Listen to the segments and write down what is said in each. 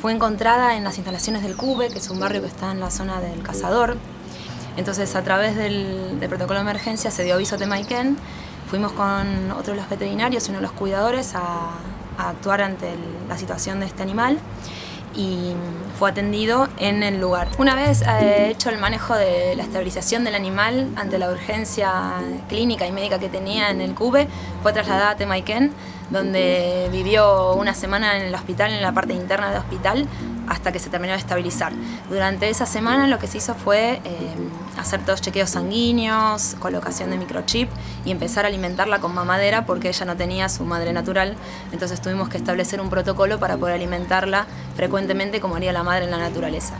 Fue encontrada en las instalaciones del CUBE, que es un barrio que está en la zona del Cazador. Entonces, a través del, protocolo de emergencia se dio aviso a Temaiken. Fuimos con otro de los veterinarios uno de los cuidadores a, actuar ante la situación de este animal y fue atendido en el lugar. Una vez eh, hecho el manejo de la estabilización del animal ante la urgencia clínica y médica que tenía en el CUBE, fue trasladada a Temaiken, donde vivió una semana en el hospital, en la parte interna del hospital, hasta que se terminó de estabilizar. Durante esa semana lo que se hizo fue eh, hacer todos chequeos sanguíneos, colocación de microchip y empezar a alimentarla con mamadera porque ella no tenía su madre natural, entonces tuvimos que establecer un protocolo para poder alimentarla frecuentemente como haría la madre en la naturaleza.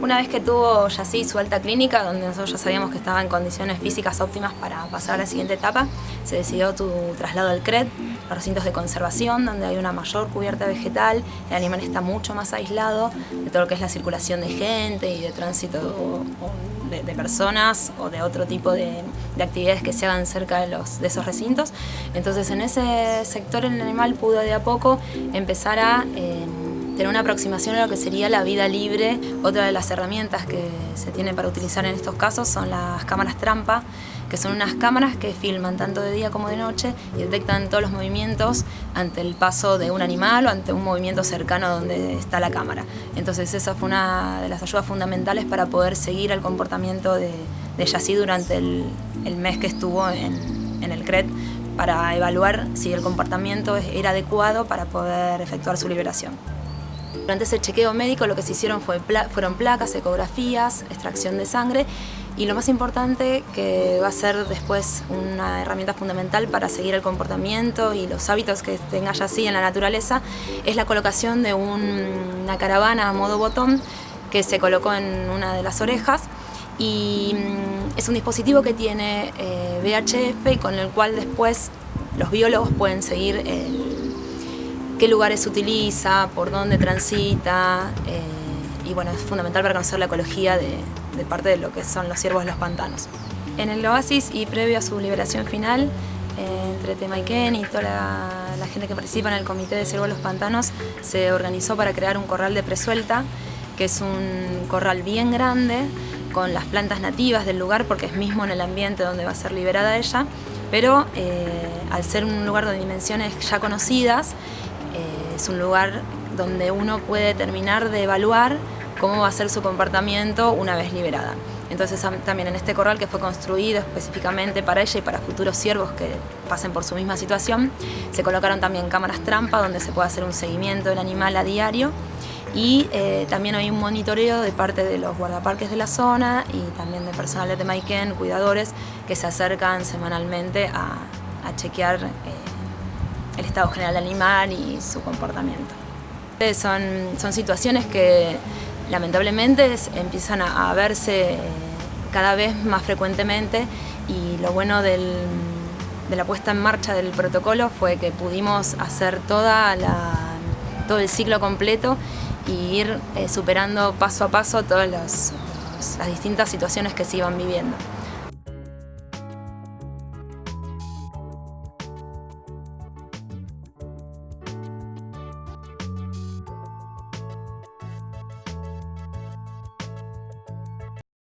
Una vez que tuvo ya sí su alta clínica, donde nosotros ya sabíamos que estaba en condiciones físicas óptimas para pasar a la siguiente etapa, se decidió tu traslado al CRED, recintos de conservación, donde hay una mayor cubierta vegetal, el animal está mucho más aislado de todo lo que es la circulación de gente y de tránsito de, personas o de otro tipo de, actividades que se hagan cerca de, los, de esos recintos. Entonces en ese sector el animal pudo de a poco empezar a... Eh, tener una aproximación a lo que sería la vida libre. Otra de las herramientas que se tiene para utilizar en estos casos son las cámaras trampa, que son unas cámaras que filman tanto de día como de noche y detectan todos los movimientos ante el paso de un animal o ante un movimiento cercano donde está la cámara. Entonces esa fue una de las ayudas fundamentales para poder seguir el comportamiento de, de durante el, mes que estuvo en, en el CRED para evaluar si el comportamiento era adecuado para poder efectuar su liberación. Durante ese chequeo médico lo que se hicieron fue fueron placas, ecografías, extracción de sangre y lo más importante que va a ser después una herramienta fundamental para seguir el comportamiento y los hábitos que tenga ya así en la naturaleza es la colocación de una caravana a modo botón que se colocó en una de las orejas y mm, es un dispositivo que tiene eh, VHF con el cual después los biólogos pueden seguir el qué lugares utiliza, por dónde transita, eh, y bueno, es fundamental para conocer la ecología de, parte de lo que son los ciervos de los pantanos. En el oasis y previo a su liberación final, eh, entre Temaiken y toda la, gente que participa en el Comité de Ciervos de los Pantanos, se organizó para crear un corral de presuelta, que es un corral bien grande, con las plantas nativas del lugar, porque es mismo en el ambiente donde va a ser liberada ella, pero eh, al ser un lugar de dimensiones ya conocidas, es un lugar donde uno puede terminar de evaluar cómo va a ser su comportamiento una vez liberada. Entonces también en este corral que fue construido específicamente para ella y para futuros ciervos que pasen por su misma situación, se colocaron también cámaras trampa donde se puede hacer un seguimiento del animal a diario y eh, también hay un monitoreo de parte de los guardaparques de la zona y también de personal de Temaiken, cuidadores, que se acercan semanalmente a, chequear eh, el estado general del animal y su comportamiento. Son, son situaciones que lamentablemente empiezan a, verse cada vez más frecuentemente y lo bueno de la puesta en marcha del protocolo fue que pudimos hacer toda todo el ciclo completo y ir eh, superando paso a paso todas las distintas situaciones que se iban viviendo.